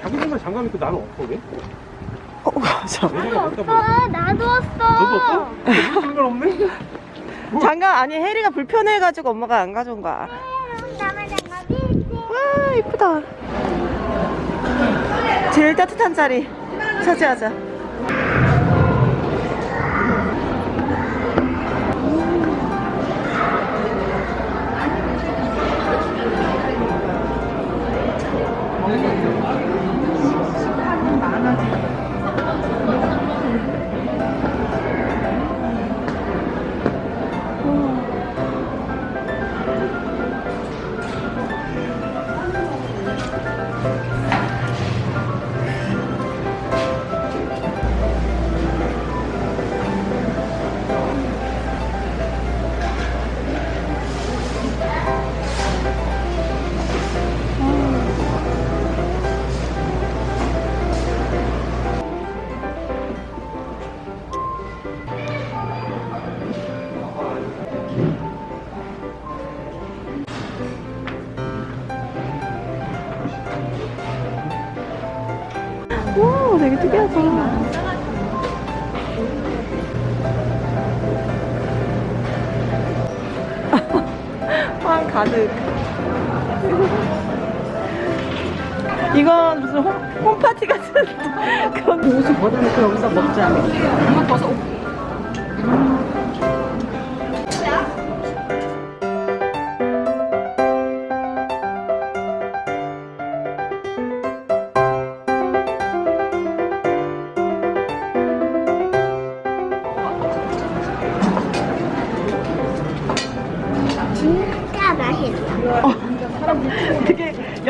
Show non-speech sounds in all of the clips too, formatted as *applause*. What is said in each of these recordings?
자기들만 장갑 입고 나는 없어 왜? 어, 맞아. 나도. 너도 없어? 장갑 아니 혜리가 불편해가지고 엄마가 안 가져온 거야. 나만 장갑이 있지. 와 이쁘다. 제일 따뜻한 자리 차지하자. 되게 특이하다. *laughs* 황 가득. 이건 무슨 홈, 홈파티 같은 *laughs* 그런 옷을 벗어놓고 여기서 먹자. 이거 벗어.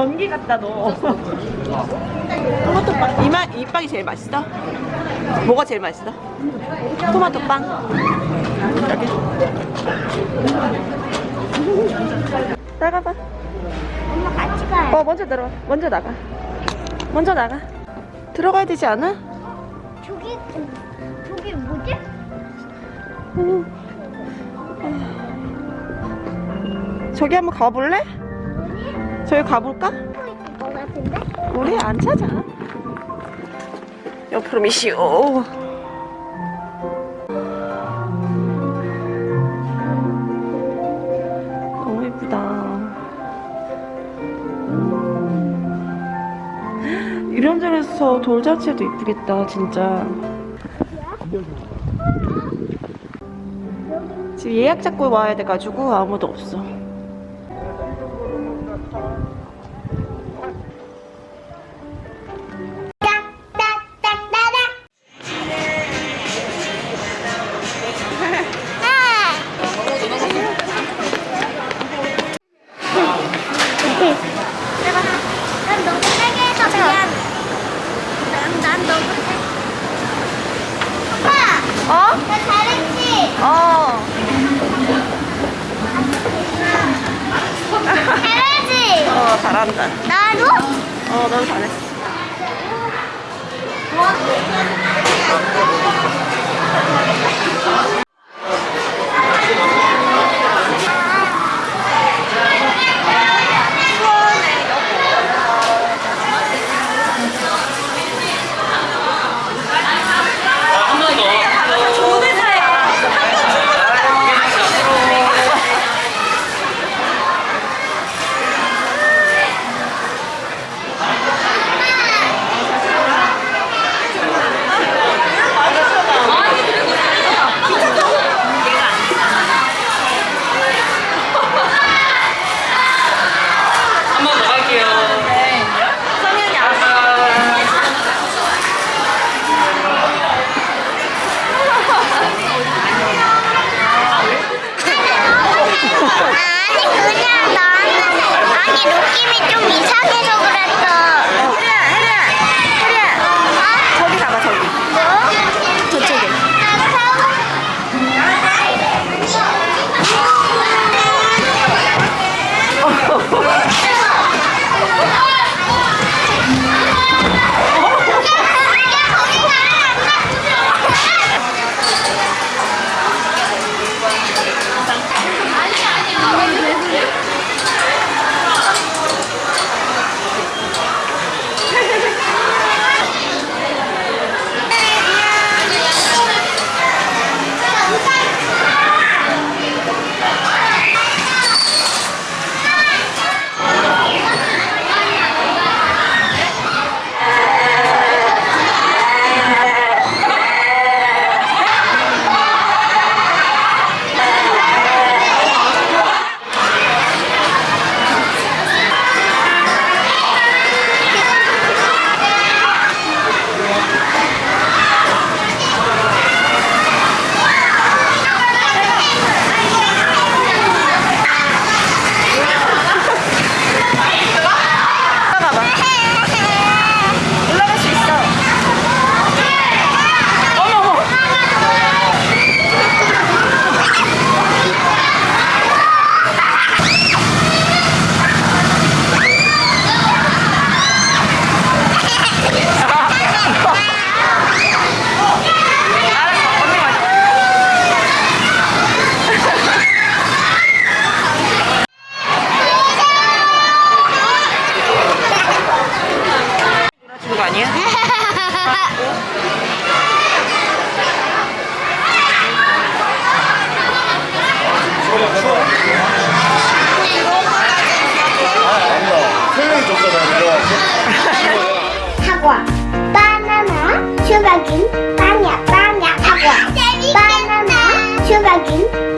연기 같다 너. 토마토 빵. 이마 이 빵이 제일 맛있어? 뭐가 제일 맛있어? 토마토 빵. 나가봐. 엄마 같이 가요. 어 먼저 들어와. 먼저 나가. 먼저 나가. 들어가야 되지 않아? 저기, 저기 뭐지? 저기 한번 가볼래? 저기 가볼까? 것 같은데? 우리 안 찾아. 옆으로 미시오. 너무 예쁘다. 이런 데서 돌잔치도 이쁘겠다, 진짜. 지금 예약 잡고 와야 돼가지고 아무도 없어. 어? 나 잘했지? 어. 잘하지? 어, 잘한다. 나도? 어, 넌 잘했어. 뭐? 사과 바나나 슈가긴 바냐 바냐 사과 바나나 슈가긴